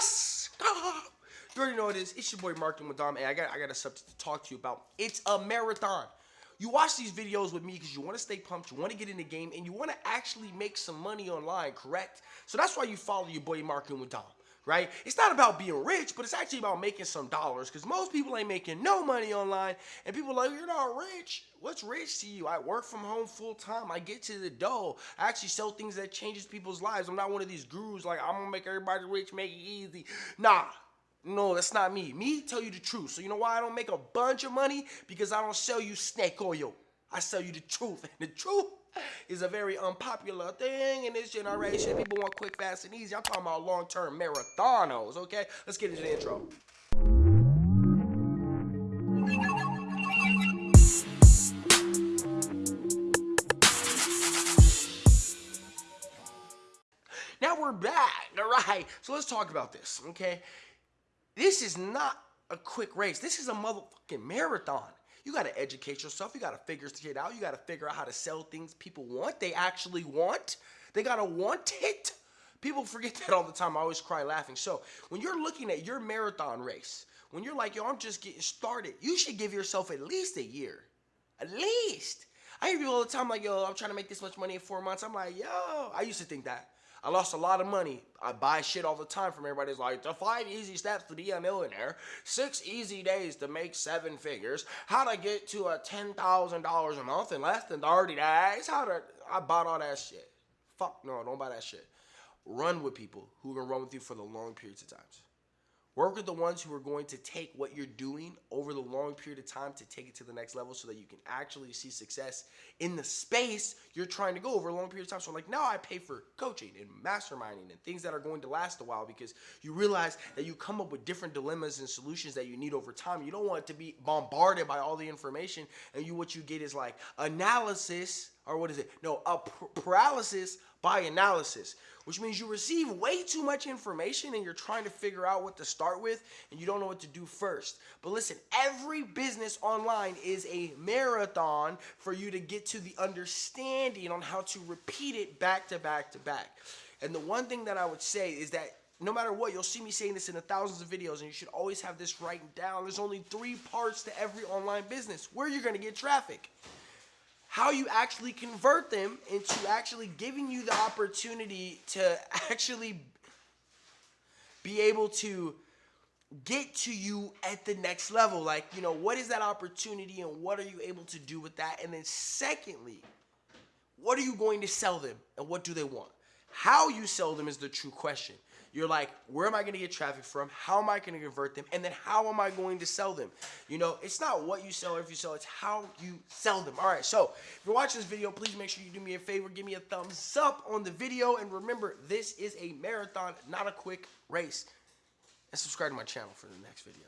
Up? You already know what it is. It's your boy Mark and Madame. Hey, I got I got a subject to talk to you about. It's a marathon. You watch these videos with me because you want to stay pumped, you want to get in the game, and you want to actually make some money online, correct? So that's why you follow your boy Mark and Madame right? It's not about being rich, but it's actually about making some dollars because most people ain't making no money online. And people like, you're not rich. What's rich to you? I work from home full time. I get to the dough. I actually sell things that changes people's lives. I'm not one of these gurus like, I'm going to make everybody rich, make it easy. Nah. No, that's not me. Me tell you the truth. So you know why I don't make a bunch of money? Because I don't sell you snake oil. I sell you the truth. And the truth is a very unpopular thing in this generation. People want quick, fast, and easy. I'm talking about long-term marathonos, okay? Let's get into the intro. Now we're back, all right? So let's talk about this, okay? This is not a quick race. This is a motherfucking marathon. You got to educate yourself. You got to figure shit out. You got to figure out how to sell things people want. They actually want. They got to want it. People forget that all the time. I always cry laughing. So when you're looking at your marathon race, when you're like, yo, I'm just getting started, you should give yourself at least a year. At least. I hear people all the time like, yo, I'm trying to make this much money in four months. I'm like, yo, I used to think that. I lost a lot of money. I buy shit all the time from everybody's like, the five easy steps to be a millionaire, six easy days to make seven figures, how to get to a $10,000 a month in less than 30 days, how to, I bought all that shit. Fuck no, don't buy that shit. Run with people who can run with you for the long periods of times. Work with the ones who are going to take what you're doing over the long period of time to take it to the next level so that you can actually see success in the space you're trying to go over a long period of time. So like now I pay for coaching and masterminding and things that are going to last a while because you realize that you come up with different dilemmas and solutions that you need over time. You don't want to be bombarded by all the information and you what you get is like analysis or what is it? No, a paralysis by analysis, which means you receive way too much information and you're trying to figure out what to start with and you don't know what to do first. But listen, every business online is a marathon for you to get to the understanding on how to repeat it back to back to back. And the one thing that I would say is that no matter what, you'll see me saying this in the thousands of videos, and you should always have this written down. There's only three parts to every online business where you're gonna get traffic how you actually convert them into actually giving you the opportunity to actually be able to get to you at the next level. Like, you know, what is that opportunity and what are you able to do with that? And then, secondly, what are you going to sell them and what do they want? How you sell them is the true question. You're like, where am I going to get traffic from? How am I going to convert them? And then how am I going to sell them? You know, it's not what you sell or if you sell, it's how you sell them. All right, so if you're watching this video, please make sure you do me a favor. Give me a thumbs up on the video. And remember, this is a marathon, not a quick race. And subscribe to my channel for the next video.